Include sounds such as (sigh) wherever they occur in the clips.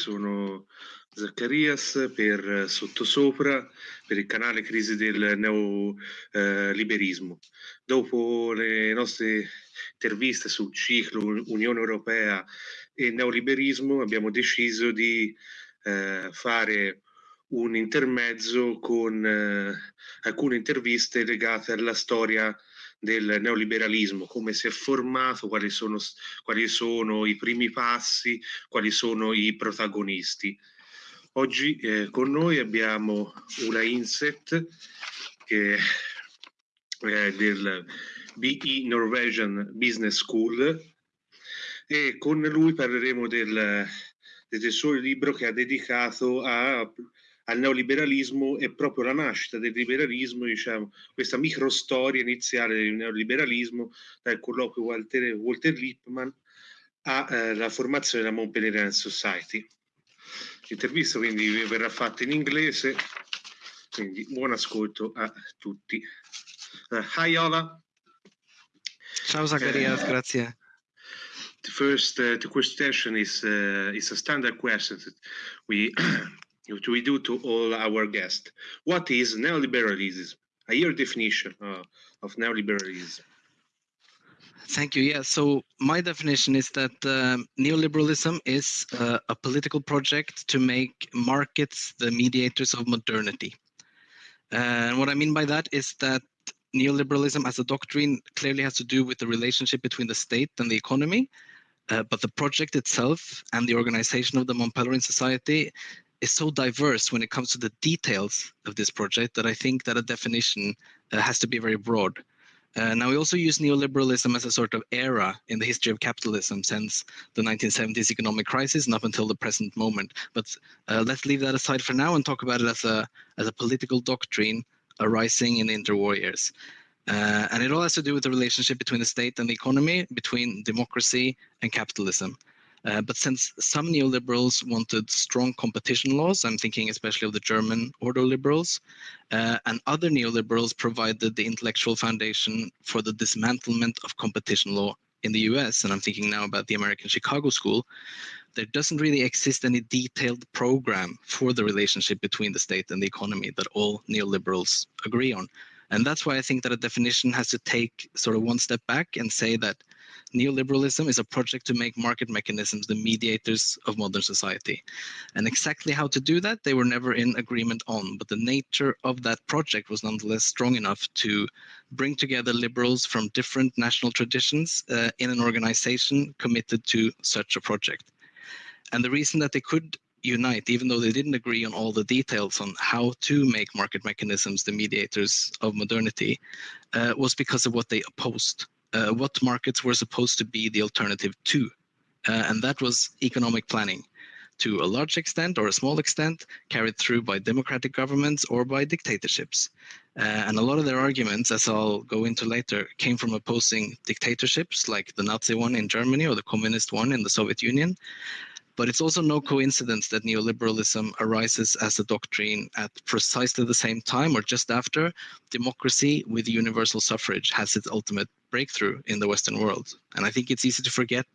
Sono Zaccarias per Sottosopra, per il canale Crisi del Neoliberismo. Dopo le nostre interviste sul ciclo Unione Europea e neoliberismo abbiamo deciso di eh, fare un intermezzo con eh, alcune interviste legate alla storia del neoliberalismo, come si è formato, quali sono, quali sono i primi passi, quali sono i protagonisti. Oggi eh, con noi abbiamo una Inset che è del BE Norwegian Business School e con lui parleremo del, del suo libro che ha dedicato a, al neoliberalismo e proprio la nascita del liberalismo, diciamo, questa microstoria iniziale del neoliberalismo dal colloquio Walter, Walter Lippmann alla eh, formazione della Montpellier Society. L'intervista quindi verrà fatta in inglese, quindi buon ascolto a tutti. Uh, hi Ola. Ciao Zacarias, uh, grazie. The first uh, the question is uh, is a standard question that (clears throat) we we do to all our guests. What is neoliberalism? A your definition uh, of neoliberalism. Thank you. Yeah, so my definition is that um, neoliberalism is uh, a political project to make markets the mediators of modernity. And what I mean by that is that neoliberalism as a doctrine clearly has to do with the relationship between the state and the economy, uh, but the project itself and the organization of the Mont Pelerin Society is so diverse when it comes to the details of this project that I think that a definition uh, has to be very broad. Uh, now, we also use neoliberalism as a sort of era in the history of capitalism since the 1970s economic crisis and up until the present moment. But uh, let's leave that aside for now and talk about it as a, as a political doctrine arising in the interwar years. Uh, and it all has to do with the relationship between the state and the economy, between democracy and capitalism. Uh, but since some neoliberals wanted strong competition laws, I'm thinking especially of the German ordo liberals, uh, and other neoliberals provided the intellectual foundation for the dismantlement of competition law in the US, and I'm thinking now about the American Chicago School, there doesn't really exist any detailed program for the relationship between the state and the economy that all neoliberals agree on. And that's why I think that a definition has to take sort of one step back and say that neoliberalism is a project to make market mechanisms the mediators of modern society. And exactly how to do that, they were never in agreement on, but the nature of that project was nonetheless strong enough to bring together liberals from different national traditions uh, in an organization committed to such a project. And the reason that they could unite, even though they didn't agree on all the details on how to make market mechanisms the mediators of modernity, uh, was because of what they opposed uh, what markets were supposed to be the alternative to. Uh, and that was economic planning to a large extent or a small extent carried through by democratic governments or by dictatorships. Uh, and a lot of their arguments, as I'll go into later, came from opposing dictatorships like the Nazi one in Germany or the communist one in the Soviet Union, but it's also no coincidence that neoliberalism arises as a doctrine at precisely the same time or just after democracy with universal suffrage has its ultimate breakthrough in the Western world. And I think it's easy to forget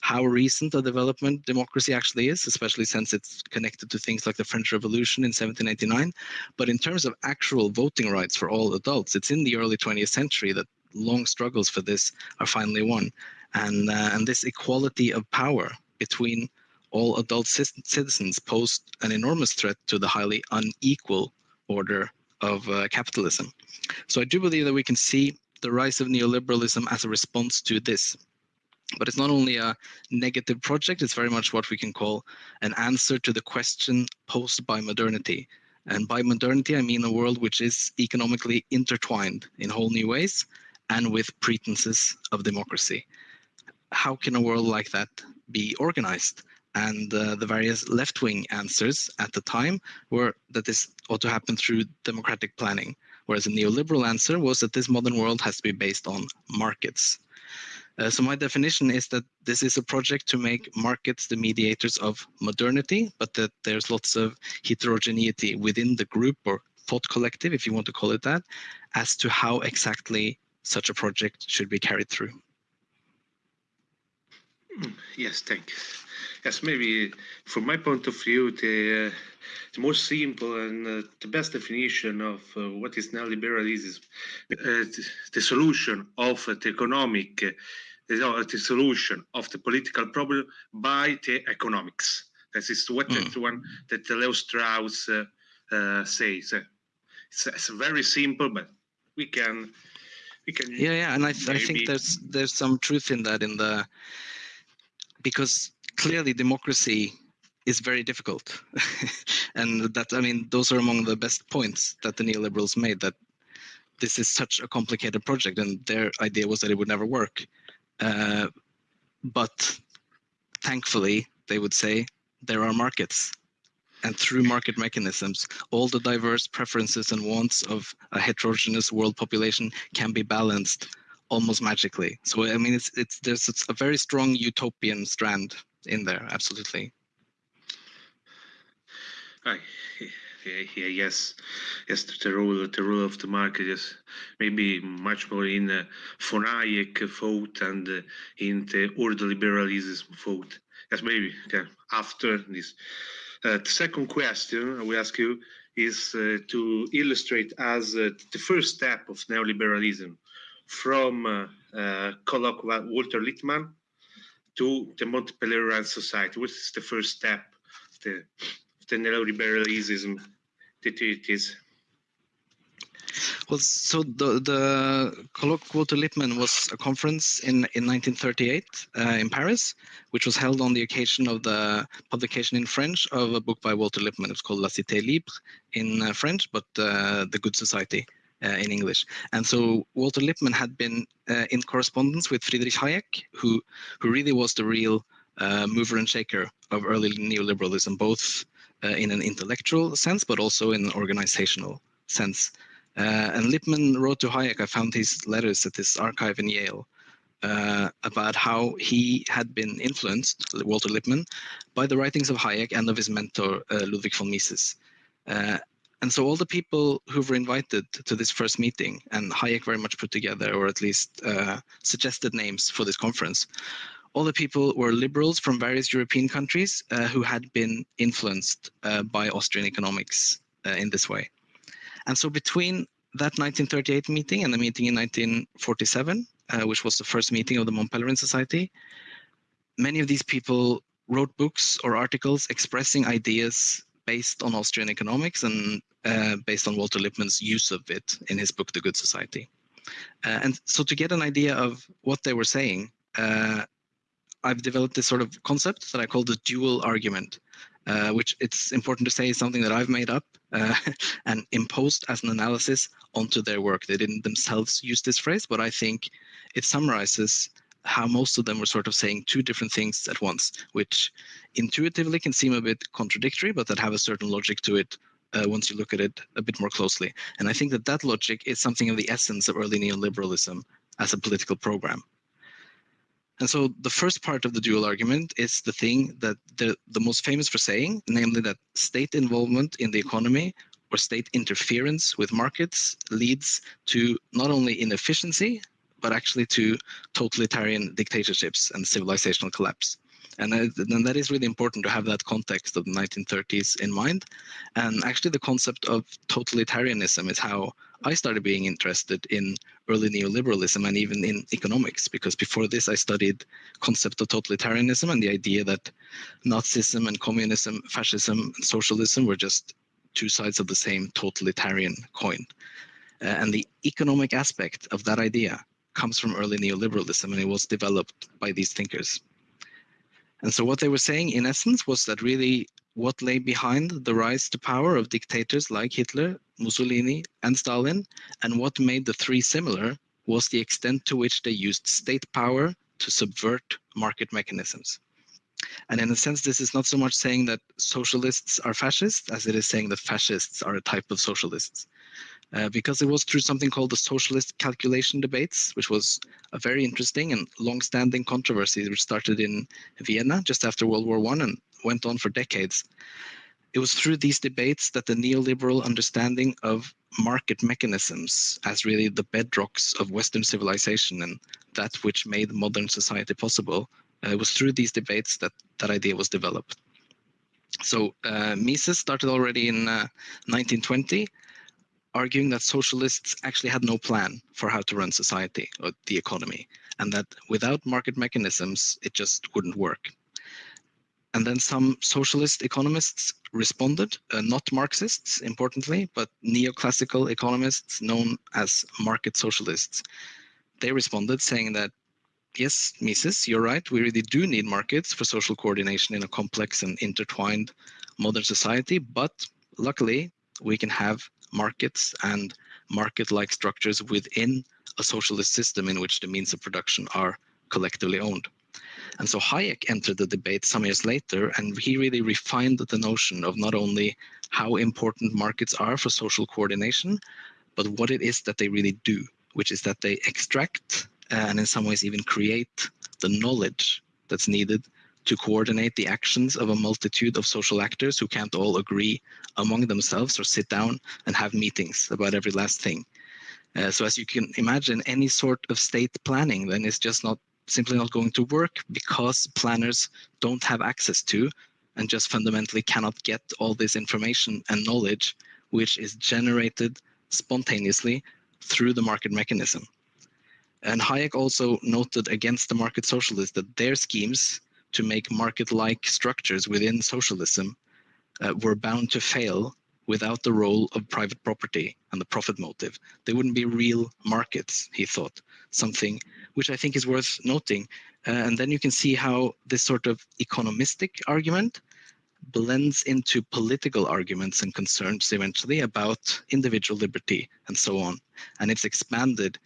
how recent a development democracy actually is, especially since it's connected to things like the French Revolution in 1789. But in terms of actual voting rights for all adults, it's in the early 20th century that long struggles for this are finally won. And, uh, and this equality of power between all adult citizens posed an enormous threat to the highly unequal order of uh, capitalism. So I do believe that we can see the rise of neoliberalism as a response to this. But it's not only a negative project, it's very much what we can call an answer to the question posed by modernity. And by modernity, I mean a world which is economically intertwined in whole new ways and with pretenses of democracy. How can a world like that be organized? And uh, the various left-wing answers at the time were that this ought to happen through democratic planning, whereas the neoliberal answer was that this modern world has to be based on markets. Uh, so my definition is that this is a project to make markets the mediators of modernity, but that there's lots of heterogeneity within the group or thought collective, if you want to call it that, as to how exactly such a project should be carried through. Yes, thank you. Yes, maybe from my point of view, the, uh, the most simple and uh, the best definition of uh, what is neoliberalism, uh, the solution of the economic, uh, the solution of the political problem by the economics. That is what mm. the one that Leo Strauss uh, says. It's, it's, very simple, but we can, we can. Yeah, yeah, and I, th I think there's there's some truth in that in the because clearly democracy is very difficult. (laughs) and that, I mean, those are among the best points that the neoliberals made that this is such a complicated project and their idea was that it would never work. Uh, but thankfully, they would say, there are markets. And through market mechanisms, all the diverse preferences and wants of a heterogeneous world population can be balanced almost magically. So I mean, it's it's there's it's a very strong utopian strand in there, absolutely. Hi. Yeah, yes, yes, the role, the role of the market is maybe much more in uh, von vote and uh, in the ordoliberalism vote. Yes, maybe okay. after this. Uh, the second question I will ask you is uh, to illustrate as uh, the first step of neoliberalism from uh, uh, colloque Walter Lippmann to the Mont Pelerin society. which is the first step of the, the neoliberalism that it is? Well, so the, the colloque Walter Lippmann was a conference in, in 1938 uh, in Paris, which was held on the occasion of the publication in French of a book by Walter Lippmann. It's called La Cité Libre in uh, French, but uh, The Good Society in English. And so Walter Lippmann had been uh, in correspondence with Friedrich Hayek, who, who really was the real uh, mover and shaker of early neoliberalism, both in an intellectual sense, but also in an organizational sense. Uh, and Lippmann wrote to Hayek, I found his letters at this archive in Yale, uh, about how he had been influenced, Walter Lippmann, by the writings of Hayek and of his mentor, uh, Ludwig von Mises. And so all the people who were invited to this first meeting, and Hayek very much put together, or at least uh, suggested names for this conference, all the people were liberals from various European countries uh, who had been influenced uh, by Austrian economics uh, in this way. And so between that 1938 meeting and the meeting in 1947, uh, which was the first meeting of the Mont Pelerin Society, many of these people wrote books or articles expressing ideas based on Austrian economics and uh, based on Walter Lippmann's use of it in his book, The Good Society. Uh, and so to get an idea of what they were saying, uh, I've developed this sort of concept that I call the dual argument, uh, which it's important to say is something that I've made up uh, (laughs) and imposed as an analysis onto their work. They didn't themselves use this phrase, but I think it summarizes how most of them were sort of saying two different things at once, which intuitively can seem a bit contradictory, but that have a certain logic to it uh, once you look at it a bit more closely. And I think that that logic is something of the essence of early neoliberalism as a political program. And so the first part of the dual argument is the thing that the, the most famous for saying, namely that state involvement in the economy or state interference with markets leads to not only inefficiency, but actually to totalitarian dictatorships and civilizational collapse. And, and that is really important to have that context of the 1930s in mind. And actually the concept of totalitarianism is how I started being interested in early neoliberalism and even in economics, because before this I studied concept of totalitarianism and the idea that Nazism and communism, fascism and socialism were just two sides of the same totalitarian coin. Uh, and the economic aspect of that idea comes from early neoliberalism and it was developed by these thinkers. And so what they were saying in essence was that really what lay behind the rise to power of dictators like Hitler, Mussolini, and Stalin, and what made the three similar was the extent to which they used state power to subvert market mechanisms. And in a sense, this is not so much saying that socialists are fascists as it is saying that fascists are a type of socialists. Uh, because it was through something called the socialist calculation debates, which was a very interesting and long-standing controversy which started in Vienna just after World War One and went on for decades. It was through these debates that the neoliberal understanding of market mechanisms as really the bedrocks of Western civilization and that which made modern society possible Uh, it was through these debates that that idea was developed. So uh, Mises started already in 1920, uh, arguing that socialists actually had no plan for how to run society or the economy, and that without market mechanisms, it just wouldn't work. And then some socialist economists responded, uh, not Marxists, importantly, but neoclassical economists known as market socialists. They responded saying that, yes, Mises, you're right, we really do need markets for social coordination in a complex and intertwined modern society, but luckily we can have markets and market-like structures within a socialist system in which the means of production are collectively owned. And so Hayek entered the debate some years later, and he really refined the notion of not only how important markets are for social coordination, but what it is that they really do, which is that they extract and in some ways even create the knowledge that's needed to coordinate the actions of a multitude of social actors who can't all agree among themselves or sit down and have meetings about every last thing. Uh, so as you can imagine, any sort of state planning then is just not simply not going to work because planners don't have access to and just fundamentally cannot get all this information and knowledge which is generated spontaneously through the market mechanism. And Hayek also noted against the market socialists that their schemes to make market-like structures within socialism uh, were bound to fail without the role of private property and the profit motive. They wouldn't be real markets, he thought, something which I think is worth noting. Uh, and then you can see how this sort of economistic argument blends into political arguments and concerns eventually about individual liberty and so on. And it's expanded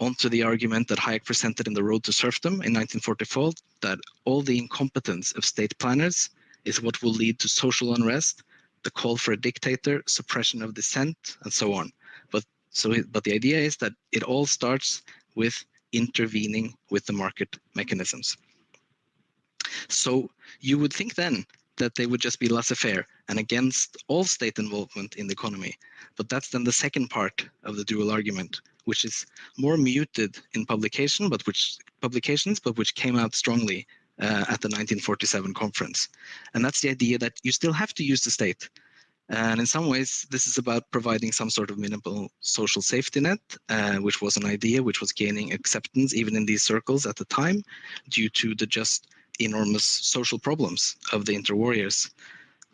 onto the argument that Hayek presented in The Road to Serfdom in 1944, that all the incompetence of state planners is what will lead to social unrest the call for a dictator, suppression of dissent, and so on. But so, but the idea is that it all starts with intervening with the market mechanisms. So you would think then that they would just be laissez-faire and against all state involvement in the economy. But that's then the second part of the dual argument, which is more muted in publication, but which publications, but which came out strongly uh, at the 1947 conference. And that's the idea that you still have to use the state. And in some ways, this is about providing some sort of minimal social safety net, uh, which was an idea which was gaining acceptance even in these circles at the time due to the just enormous social problems of the interwar years.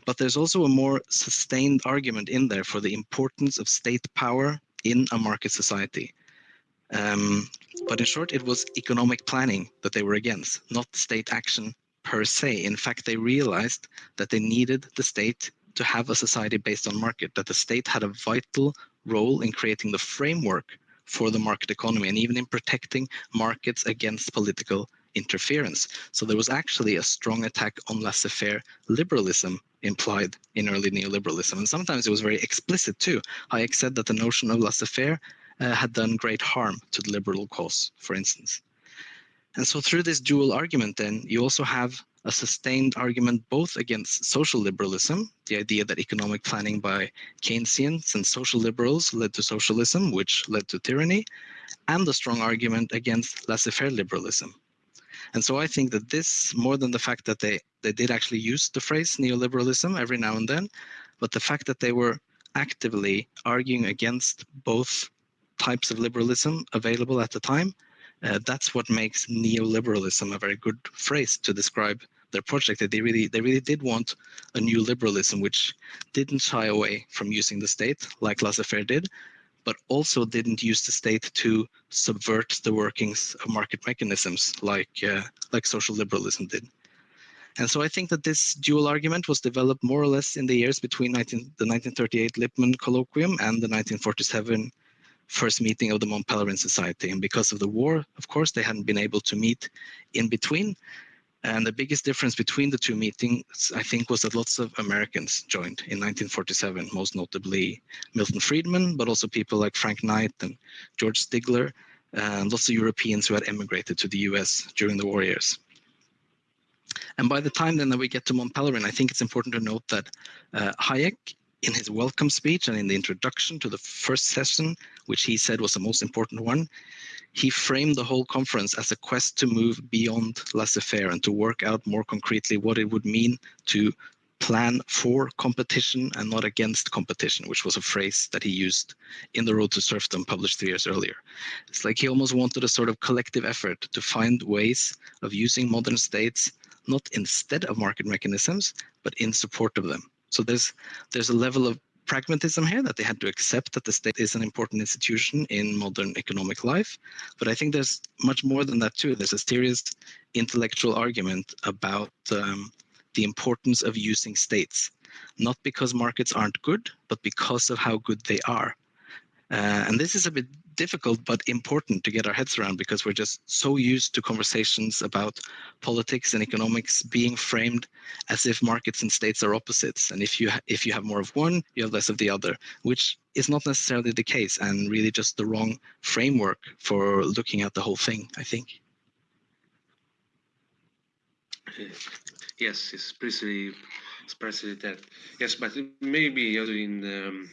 But there's also a more sustained argument in there for the importance of state power in a market society. Um, but in short, it was economic planning that they were against, not state action per se. In fact, they realized that they needed the state to have a society based on market, that the state had a vital role in creating the framework for the market economy and even in protecting markets against political interference. So there was actually a strong attack on laissez-faire liberalism implied in early neoliberalism. And sometimes it was very explicit too. Hayek said that the notion of laissez-faire uh, had done great harm to the liberal cause, for instance. And so through this dual argument, then you also have a sustained argument both against social liberalism, the idea that economic planning by Keynesians and social liberals led to socialism, which led to tyranny, and a strong argument against laissez-faire liberalism. And so I think that this, more than the fact that they, they did actually use the phrase neoliberalism every now and then, but the fact that they were actively arguing against both types of liberalism available at the time. Uh, that's what makes neoliberalism a very good phrase to describe their project. That they really, they really did want a new liberalism which didn't shy away from using the state like laissez-faire did, but also didn't use the state to subvert the workings of market mechanisms like uh, like social liberalism did. And so I think that this dual argument was developed more or less in the years between 19, the 1938 Lippmann Colloquium and the 1947 first meeting of the Mont Pelerin Society. And because of the war, of course, they hadn't been able to meet in between. And the biggest difference between the two meetings, I think, was that lots of Americans joined in 1947, most notably Milton Friedman, but also people like Frank Knight and George Stigler, and lots of Europeans who had emigrated to the US during the war years. And by the time then that we get to Mont Pelerin, I think it's important to note that uh, Hayek in his welcome speech and in the introduction to the first session, which he said was the most important one, he framed the whole conference as a quest to move beyond laissez-faire and to work out more concretely what it would mean to plan for competition and not against competition, which was a phrase that he used in The Road to Serfdom published three years earlier. It's like he almost wanted a sort of collective effort to find ways of using modern states not instead of market mechanisms, but in support of them. So there's there's a level of pragmatism here that they had to accept that the state is an important institution in modern economic life. But I think there's much more than that too. There's a serious intellectual argument about um, the importance of using states, not because markets aren't good, but because of how good they are. Uh, and this is a bit difficult but important to get our heads around because we're just so used to conversations about politics and economics being framed as if markets and states are opposites. And if you if you have more of one you have less of the other which is not necessarily the case and really just the wrong framework for looking at the whole thing i think. Yes it's precisely it's precisely that yes but maybe in um,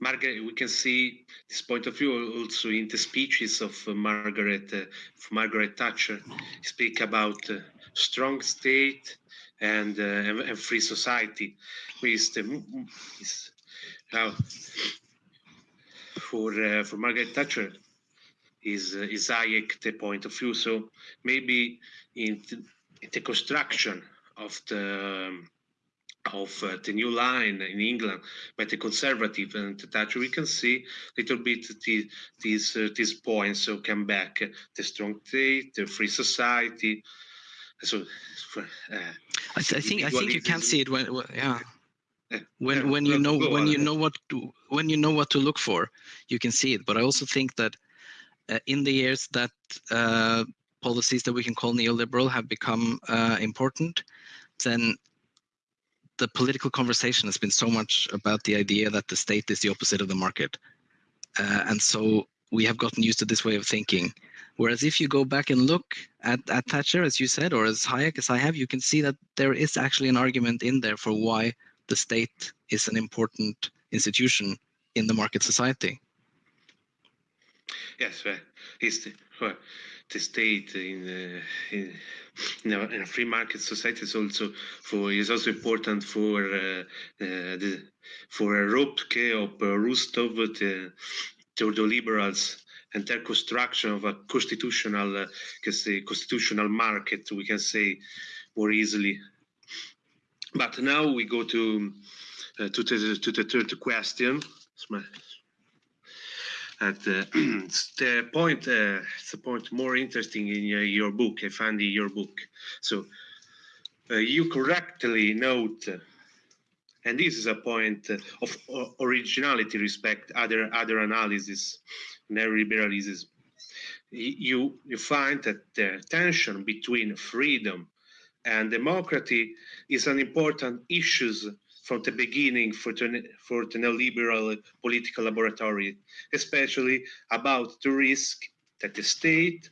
Margaret, we can see this point of view also in the speeches of uh, Margaret, uh, of Margaret Thatcher. Speak about uh, strong state and, uh, and, free society. With the, is, uh, for uh, for Margaret Thatcher is is Hayek the point of view. So maybe in the, in the construction of the um, of uh, the new line in England by the conservative and the Thatcher, we can see a little bit the, these uh, these points so come back the strong state, the free society. So, uh, I, th I, think I think you can see it when yeah. When when you know when you know what to, when you know what to look for, you can see it. But I also think that uh, in the years that uh, policies that we can call neoliberal have become uh, important, then the political conversation has been so much about the idea that the state is the opposite of the market. Uh, and so we have gotten used to this way of thinking. Whereas if you go back and look at, at Thatcher, as you said, or as Hayek, as I have, you can see that there is actually an argument in there for why the state is an important institution in the market society. Yes, uh, well, the state in, uh, in, in, a, free market society is also for is also important for uh, uh the for Ropke or Rüstow the, to the liberals and their construction of a constitutional uh, can say constitutional market we can say more easily. But now we go to uh, to the to the third question at uh, (clears throat) the point uh, it's point more interesting in uh, your book i find in your book. So uh, you correctly note and this is a point of originality respect other other analysis neoliberalism you you find that the tension between freedom and democracy is an important issue from the beginning for the, for the neoliberal political laboratory, especially about the risk that the state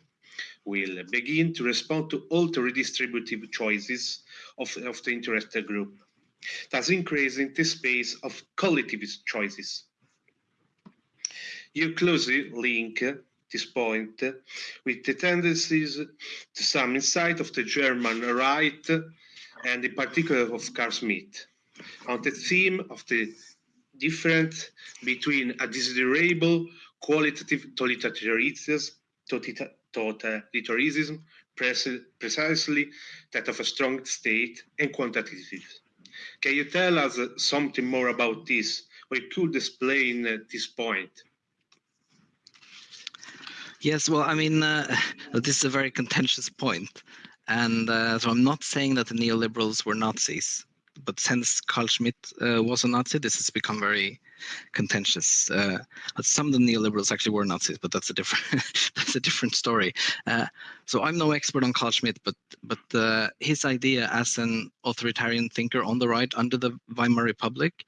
will begin to respond to all the redistributive choices of, of the interested group, thus increasing the space of collectivist choices. You closely link this point with the tendencies to some insight of the German right and in particular of Carl Schmitt on the theme of the difference between a desirable qualitative totalitarianism, precisely that of a strong state and quantitative. Can you tell us something more about this? Or could explain uh, this point? Yes, well, I mean, uh, (laughs) this is a very contentious point. And uh, so I'm not saying that the neoliberals were Nazis but since Carl Schmitt uh, was a Nazi, this has become very contentious. Uh, some of the neoliberals actually were Nazis, but that's a different (laughs) that's a different story. Uh, so I'm no expert on Carl Schmitt, but but uh, his idea as an authoritarian thinker on the right under the Weimar Republic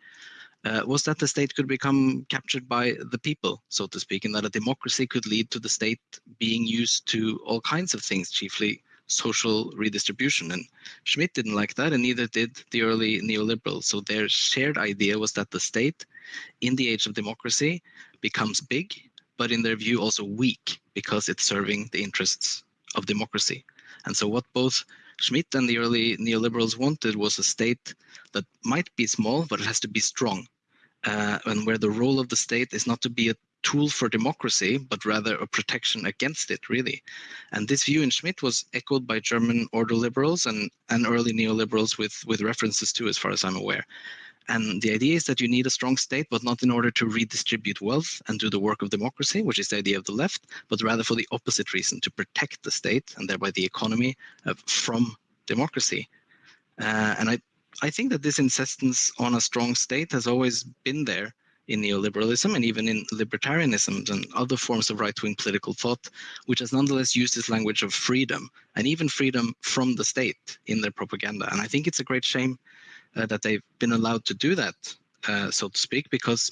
uh, was that the state could become captured by the people, so to speak, and that a democracy could lead to the state being used to all kinds of things, chiefly social redistribution. And Schmitt didn't like that, and neither did the early neoliberals. So their shared idea was that the state, in the age of democracy, becomes big, but in their view also weak because it's serving the interests of democracy. And so what both Schmitt and the early neoliberals wanted was a state that might be small, but it has to be strong. Uh, and where the role of the state is not to be a tool for democracy, but rather a protection against it, really. And this view in Schmitt was echoed by German order liberals and, and early neoliberals with, with references to, as far as I'm aware. And the idea is that you need a strong state, but not in order to redistribute wealth and do the work of democracy, which is the idea of the left, but rather for the opposite reason, to protect the state and thereby the economy uh, from democracy. Uh, and I, I think that this insistence on a strong state has always been there in neoliberalism and even in libertarianism and other forms of right-wing political thought, which has nonetheless used this language of freedom and even freedom from the state in their propaganda. And I think it's a great shame uh, that they've been allowed to do that, uh, so to speak, because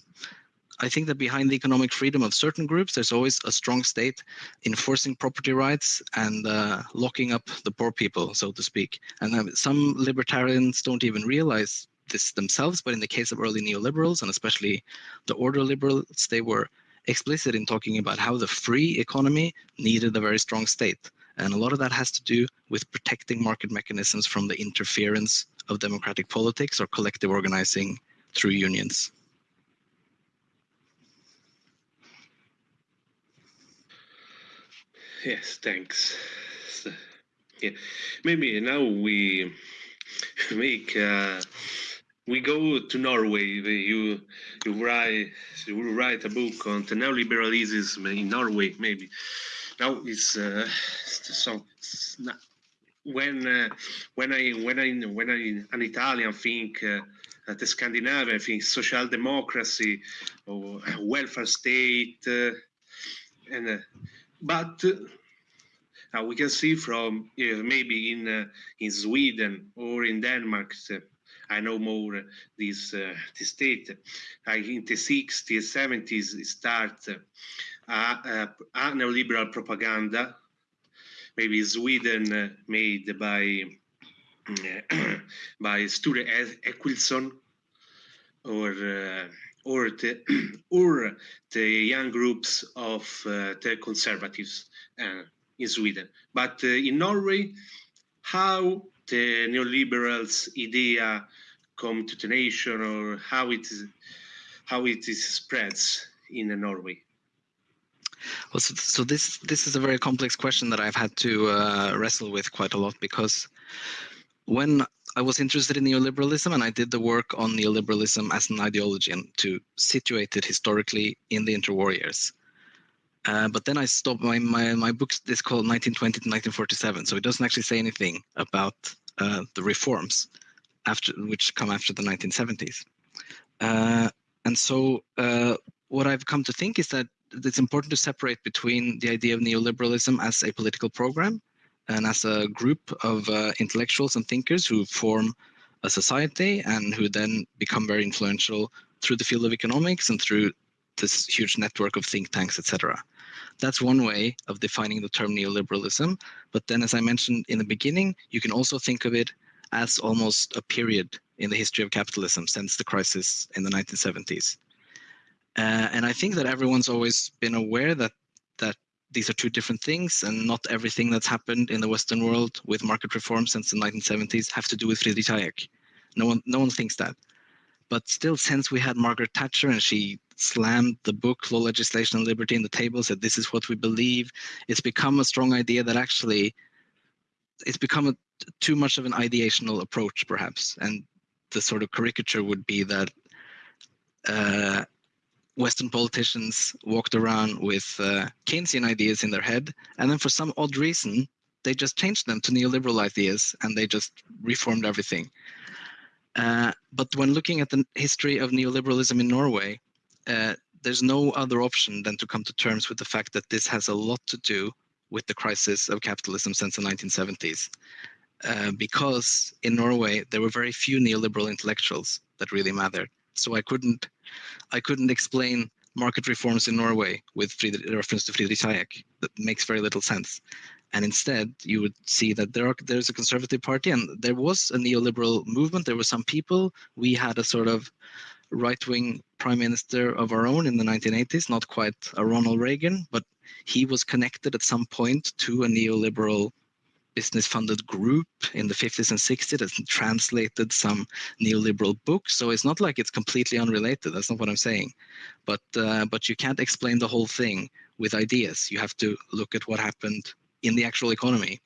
I think that behind the economic freedom of certain groups, there's always a strong state enforcing property rights and uh, locking up the poor people, so to speak. And uh, some libertarians don't even realize this themselves, but in the case of early neoliberals and especially the order liberals, they were explicit in talking about how the free economy needed a very strong state. And a lot of that has to do with protecting market mechanisms from the interference of democratic politics or collective organizing through unions. Yes, thanks. So, yeah, maybe now we make uh, we go to Norway. You you write you write a book on the neoliberalism in Norway. Maybe now it's uh, so when uh, when I when I when I an Italian think uh, the Scandinavia, I think social democracy or welfare state, uh, and uh, but uh, we can see from maybe in in Sweden or in Denmark. I know more this this state. Like in the 60s, 70s, start a, a neoliberal propaganda maybe Sweden uh, made by (clears throat) by Sture Eskilsson or uh, or the (clears throat) or the young groups of uh, the conservatives in Sweden. But in Norway, how the neoliberals idea come to the nation or how it is how it is spreads in Norway? Well, so, so, this this is a very complex question that I've had to uh, wrestle with quite a lot because when I was interested in neoliberalism and I did the work on neoliberalism as an ideology and to situate it historically in the interwar years. Uh, but then I stopped. My, my my book is called 1920 to 1947, so it doesn't actually say anything about uh, the reforms after which come after the 1970s. Uh, and so uh, what I've come to think is that it's important to separate between the idea of neoliberalism as a political program and as a group of uh, intellectuals and thinkers who form a society and who then become very influential through the field of economics and through this huge network of think tanks, etc. That's one way of defining the term neoliberalism. But then, as I mentioned in the beginning, you can also think of it as almost a period in the history of capitalism since the crisis in the 1970s. Uh, and I think that everyone's always been aware that that these are two different things, and not everything that's happened in the Western world with market reform since the 1970s have to do with Friedrich Hayek. No one, no one thinks that. But still, since we had Margaret Thatcher and she slammed the book Law, Legislation, and Liberty in the table, said this is what we believe, it's become a strong idea that actually it's become a, too much of an ideational approach, perhaps. And the sort of caricature would be that uh, Western politicians walked around with uh, Keynesian ideas in their head, and then for some odd reason, they just changed them to neoliberal ideas and they just reformed everything. Uh, but when looking at the history of neoliberalism in Norway, uh, there's no other option than to come to terms with the fact that this has a lot to do with the crisis of capitalism since the 1970s. Uh, because in Norway, there were very few neoliberal intellectuals that really mattered. So I couldn't, I couldn't explain market reforms in Norway with Friedrich, reference to Friedrich Hayek. That makes very little sense. And instead, you would see that there are, there's a conservative party and there was a neoliberal movement. There were some people. We had a sort of right-wing prime minister of our own in the 1980s, not quite a Ronald Reagan, but he was connected at some point to a neoliberal business funded group in the 50s and 60s that translated some neoliberal books. So it's not like it's completely unrelated. That's not what I'm saying. But uh, but you can't explain the whole thing with ideas. You have to look at what happened in the actual economy.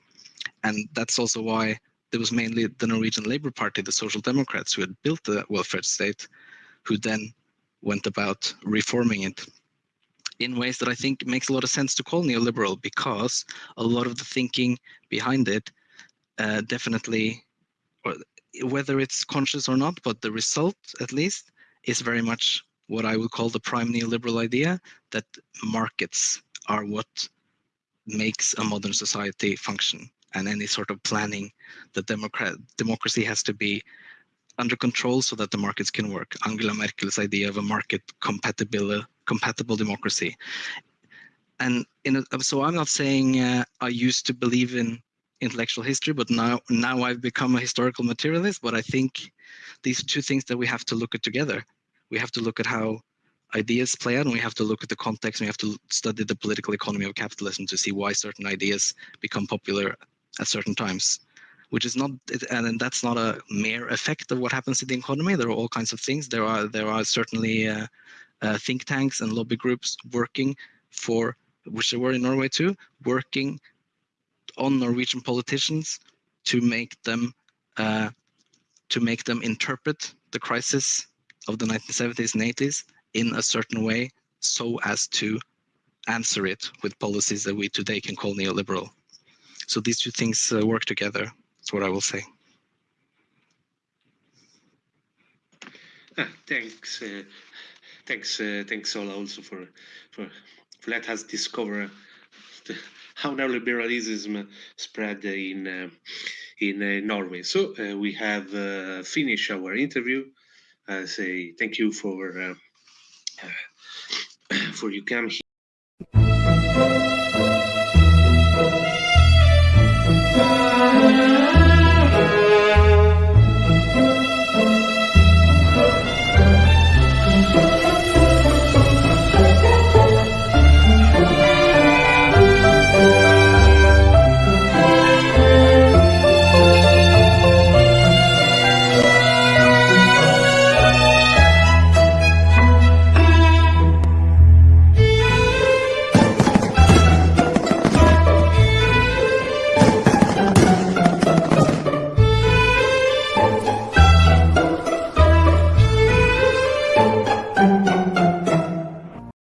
And that's also why there was mainly the Norwegian Labour Party, the Social Democrats, who had built the welfare state, who then went about reforming it in ways that I think makes a lot of sense to call neoliberal because a lot of the thinking behind it uh, definitely, or whether it's conscious or not, but the result at least is very much what I would call the prime neoliberal idea that markets are what makes a modern society function and any sort of planning that democrat democracy has to be under control so that the markets can work. Angela Merkel's idea of a market compatible compatible democracy. And a, so I'm not saying uh, I used to believe in intellectual history, but now now I've become a historical materialist. But I think these are two things that we have to look at together. We have to look at how ideas play out and we have to look at the context and we have to study the political economy of capitalism to see why certain ideas become popular at certain times which is not and that's not a mere effect of what happens in the economy there are all kinds of things there are there are certainly uh, uh, think tanks and lobby groups working for which there were in norway too working on norwegian politicians to make them uh, to make them interpret the crisis of the 1970s and 80s in a certain way so as to answer it with policies that we today can call neoliberal. So these two things uh, work together. That's what I will say. Ah, thanks, uh, thanks, uh, thanks Ola also for, for for let us discover the, how neoliberalism spread in uh, in uh, Norway. So uh, we have uh, finished our interview. I say thank you for for you come.